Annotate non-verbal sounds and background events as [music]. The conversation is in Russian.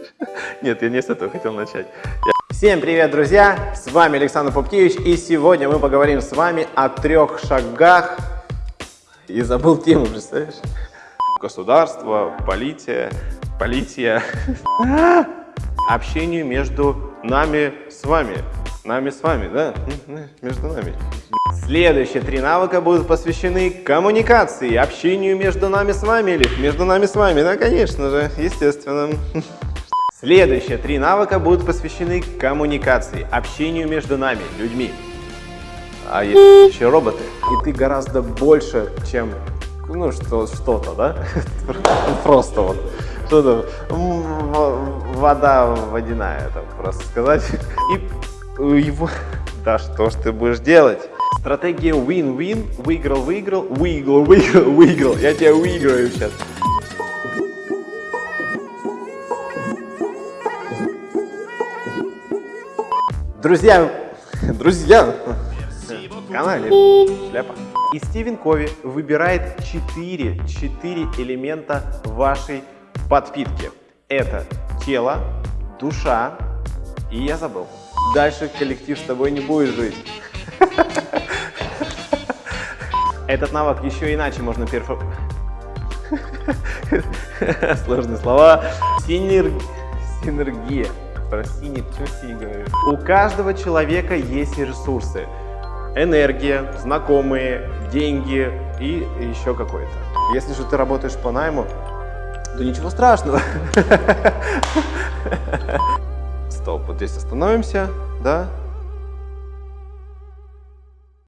[laughs] Нет, я не с этого хотел начать. Всем привет, друзья! С вами Александр Попкевич, и сегодня мы поговорим с вами о трех шагах. И забыл тему, представляешь? Государство, полиция, полиция. [laughs] Общению между нами с вами. Нами с вами, да? Между нами. Следующие три навыка будут посвящены коммуникации, общению между нами с вами или между нами с вами, да, конечно же, естественно. Следующие три навыка будут посвящены коммуникации, общению между нами, людьми. А есть еще роботы. И ты гораздо больше, чем ну что, что-то, да? [laughs] Просто вот что-то вода водяная, так просто сказать. И его, [laughs] да что ж ты будешь делать? Стратегия win-win, выиграл-выиграл, выиграл-выиграл, выиграл. Я тебя выиграю сейчас. Друзья, [laughs] друзья, канале Шляпа. И Стивен Кови выбирает 4, 4 элемента вашей подпитки. Это тело, душа и я забыл. Дальше коллектив с тобой не будет жить. Этот навык еще иначе можно перфо... [laughs] Сложные слова. Синер... Синергия. Про синий, почему синий? У каждого человека есть ресурсы. Энергия, знакомые, деньги и еще какой-то. Если же ты работаешь по найму, то ничего страшного. [laughs] Здесь остановимся, да?